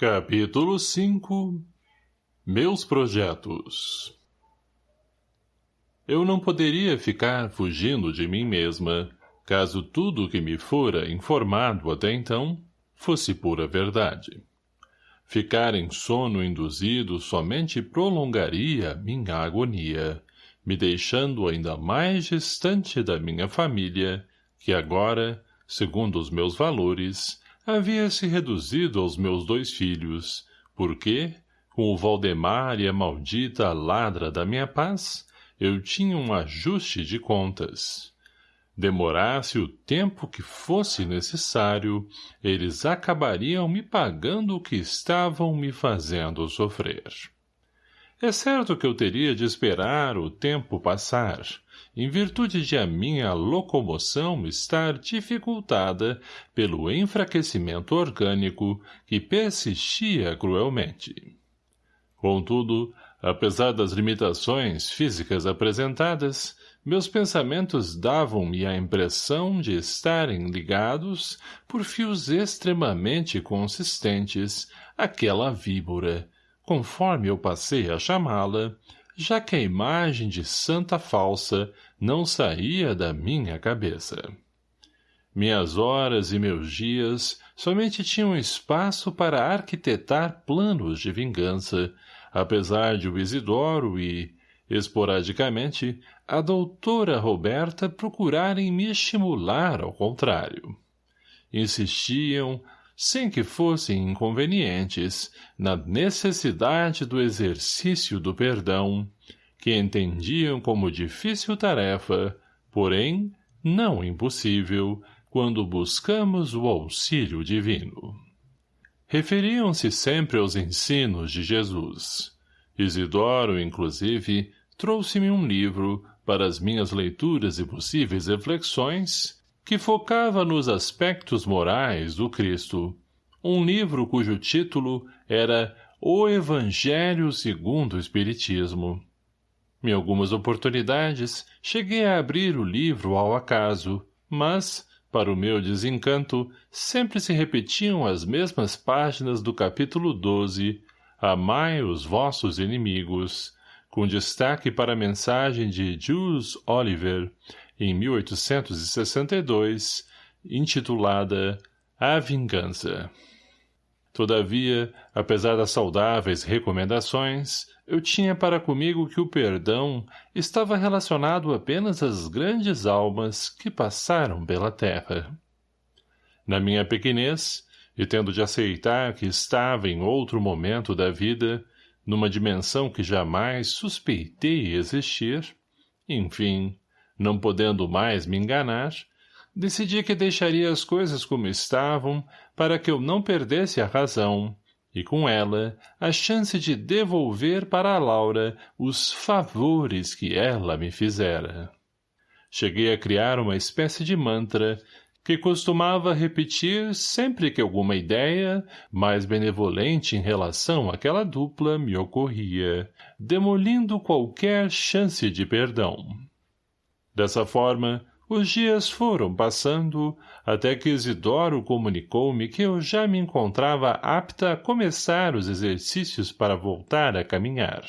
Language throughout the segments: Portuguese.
Capítulo 5 Meus projetos Eu não poderia ficar fugindo de mim mesma, caso tudo o que me fora informado até então fosse pura verdade. Ficar em sono induzido somente prolongaria minha agonia, me deixando ainda mais distante da minha família, que agora, segundo os meus valores, havia se reduzido aos meus dois filhos, porque, com o Valdemar e a maldita ladra da minha paz, eu tinha um ajuste de contas. Demorasse o tempo que fosse necessário, eles acabariam me pagando o que estavam me fazendo sofrer. É certo que eu teria de esperar o tempo passar, em virtude de a minha locomoção estar dificultada pelo enfraquecimento orgânico que persistia cruelmente. Contudo, apesar das limitações físicas apresentadas, meus pensamentos davam-me a impressão de estarem ligados por fios extremamente consistentes àquela víbora, conforme eu passei a chamá-la, já que a imagem de santa falsa não saía da minha cabeça. Minhas horas e meus dias somente tinham espaço para arquitetar planos de vingança, apesar de o Isidoro e, esporadicamente, a doutora Roberta procurarem me estimular ao contrário. Insistiam, sem que fossem inconvenientes, na necessidade do exercício do perdão, que entendiam como difícil tarefa, porém, não impossível, quando buscamos o auxílio divino. Referiam-se sempre aos ensinos de Jesus. Isidoro, inclusive, trouxe-me um livro, para as minhas leituras e possíveis reflexões, que focava nos aspectos morais do Cristo, um livro cujo título era O Evangelho segundo o Espiritismo. Em algumas oportunidades, cheguei a abrir o livro ao acaso, mas, para o meu desencanto, sempre se repetiam as mesmas páginas do capítulo 12, Amai os vossos inimigos, com destaque para a mensagem de Jules Oliver, em 1862, intitulada A Vingança. Todavia, apesar das saudáveis recomendações, eu tinha para comigo que o perdão estava relacionado apenas às grandes almas que passaram pela terra. Na minha pequenez, e tendo de aceitar que estava em outro momento da vida, numa dimensão que jamais suspeitei existir, enfim, não podendo mais me enganar, decidi que deixaria as coisas como estavam para que eu não perdesse a razão e com ela a chance de devolver para a Laura os favores que ela me fizera. Cheguei a criar uma espécie de mantra que costumava repetir sempre que alguma ideia, mais benevolente em relação àquela dupla, me ocorria, demolindo qualquer chance de perdão. Dessa forma, os dias foram passando, até que Isidoro comunicou-me que eu já me encontrava apta a começar os exercícios para voltar a caminhar.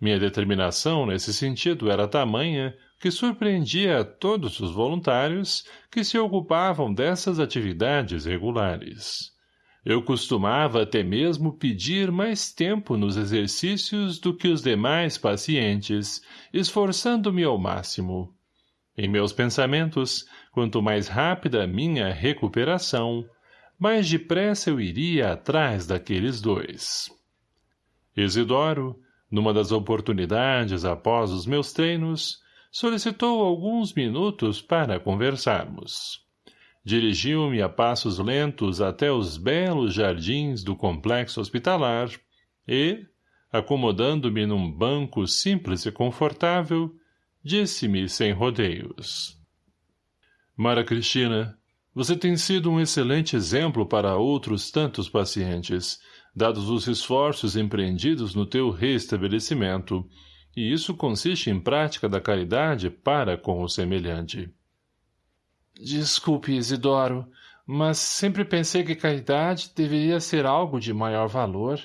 Minha determinação nesse sentido era tamanha que surpreendia a todos os voluntários que se ocupavam dessas atividades regulares. Eu costumava até mesmo pedir mais tempo nos exercícios do que os demais pacientes, esforçando-me ao máximo. Em meus pensamentos, quanto mais rápida minha recuperação, mais depressa eu iria atrás daqueles dois. Isidoro, numa das oportunidades após os meus treinos, solicitou alguns minutos para conversarmos. Dirigiu-me a passos lentos até os belos jardins do complexo hospitalar e, acomodando-me num banco simples e confortável, Disse-me sem rodeios. Mara Cristina, você tem sido um excelente exemplo para outros tantos pacientes, dados os esforços empreendidos no teu restabelecimento, e isso consiste em prática da caridade para com o semelhante. Desculpe, Isidoro, mas sempre pensei que caridade deveria ser algo de maior valor.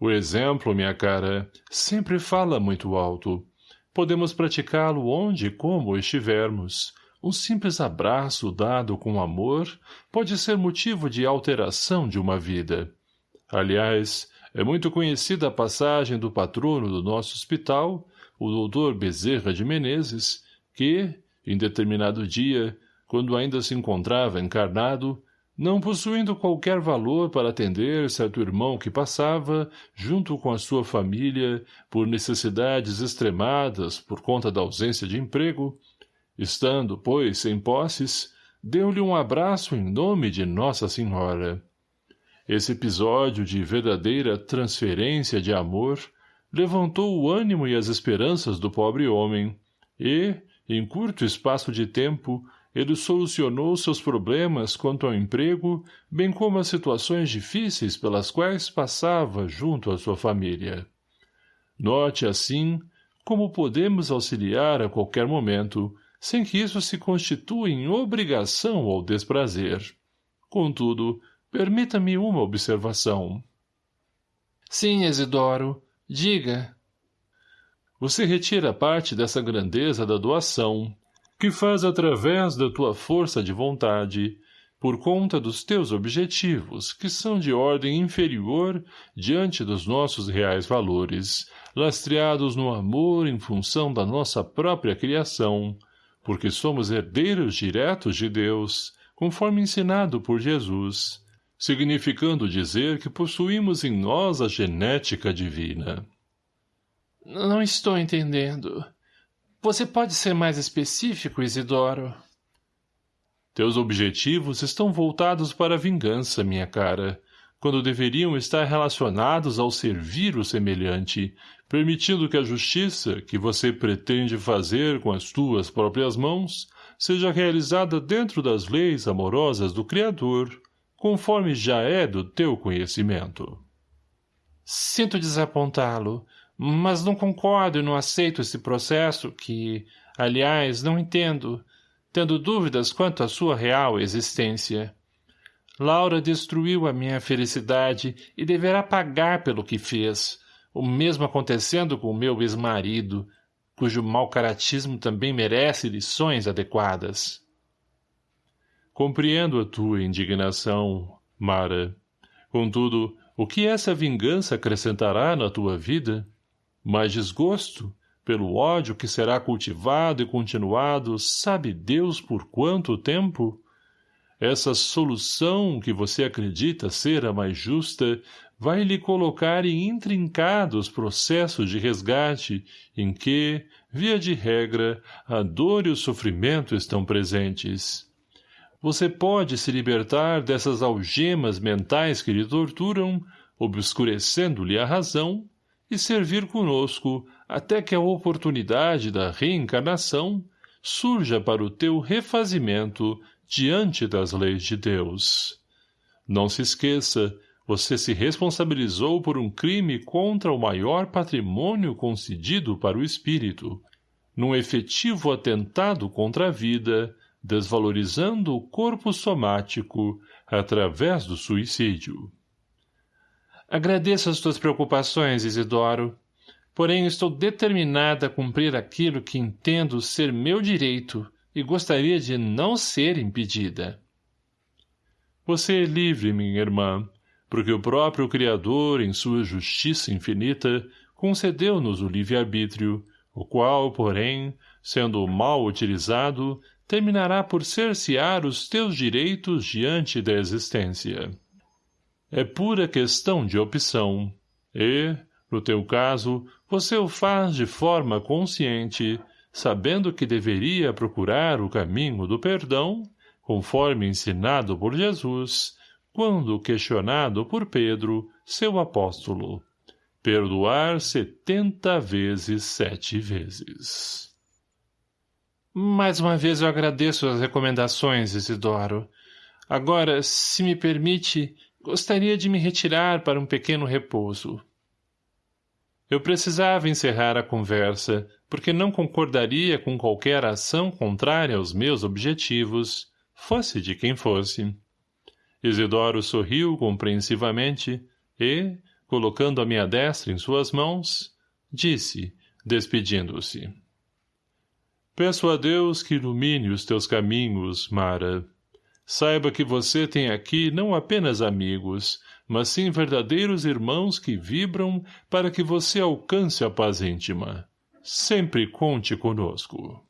O exemplo, minha cara, sempre fala muito alto. Podemos praticá-lo onde e como estivermos. Um simples abraço dado com amor pode ser motivo de alteração de uma vida. Aliás, é muito conhecida a passagem do patrono do nosso hospital, o doutor Bezerra de Menezes, que, em determinado dia, quando ainda se encontrava encarnado, não possuindo qualquer valor para atender certo irmão que passava, junto com a sua família, por necessidades extremadas por conta da ausência de emprego, estando, pois, sem posses, deu-lhe um abraço em nome de Nossa Senhora. Esse episódio de verdadeira transferência de amor levantou o ânimo e as esperanças do pobre homem, e, em curto espaço de tempo, ele solucionou seus problemas quanto ao emprego, bem como as situações difíceis pelas quais passava junto à sua família. Note, assim, como podemos auxiliar a qualquer momento, sem que isso se constitua em obrigação ou desprazer. Contudo, permita-me uma observação. Sim, Isidoro. Diga. Você retira parte dessa grandeza da doação, que faz através da tua força de vontade, por conta dos teus objetivos, que são de ordem inferior diante dos nossos reais valores, lastreados no amor em função da nossa própria criação, porque somos herdeiros diretos de Deus, conforme ensinado por Jesus, significando dizer que possuímos em nós a genética divina. Não estou entendendo. Você pode ser mais específico, Isidoro? Teus objetivos estão voltados para a vingança, minha cara, quando deveriam estar relacionados ao servir o semelhante, permitindo que a justiça, que você pretende fazer com as tuas próprias mãos, seja realizada dentro das leis amorosas do Criador, conforme já é do teu conhecimento. Sinto desapontá-lo, mas não concordo e não aceito esse processo que, aliás, não entendo, tendo dúvidas quanto à sua real existência. Laura destruiu a minha felicidade e deverá pagar pelo que fez, o mesmo acontecendo com o meu ex-marido, cujo mau caratismo também merece lições adequadas. Compreendo a tua indignação, Mara. Contudo, o que essa vingança acrescentará na tua vida? Mais desgosto, pelo ódio que será cultivado e continuado, sabe Deus por quanto tempo? Essa solução que você acredita ser a mais justa vai lhe colocar em intrincados processos de resgate em que, via de regra, a dor e o sofrimento estão presentes. Você pode se libertar dessas algemas mentais que lhe torturam, obscurecendo-lhe a razão, e servir conosco até que a oportunidade da reencarnação surja para o teu refazimento diante das leis de Deus. Não se esqueça, você se responsabilizou por um crime contra o maior patrimônio concedido para o espírito, num efetivo atentado contra a vida, desvalorizando o corpo somático através do suicídio. Agradeço as tuas preocupações, Isidoro. Porém, estou determinada a cumprir aquilo que entendo ser meu direito e gostaria de não ser impedida. Você é livre, minha irmã, porque o próprio Criador, em sua justiça infinita, concedeu-nos o livre-arbítrio, o qual, porém, sendo mal utilizado, terminará por cercear os teus direitos diante da existência é pura questão de opção. E, no teu caso, você o faz de forma consciente, sabendo que deveria procurar o caminho do perdão, conforme ensinado por Jesus, quando questionado por Pedro, seu apóstolo. Perdoar setenta vezes sete vezes. Mais uma vez eu agradeço as recomendações, Isidoro. Agora, se me permite, Gostaria de me retirar para um pequeno repouso. Eu precisava encerrar a conversa, porque não concordaria com qualquer ação contrária aos meus objetivos, fosse de quem fosse. Isidoro sorriu compreensivamente e, colocando a minha destra em suas mãos, disse, despedindo-se. Peço a Deus que ilumine os teus caminhos, Mara. Saiba que você tem aqui não apenas amigos, mas sim verdadeiros irmãos que vibram para que você alcance a paz íntima. Sempre conte conosco.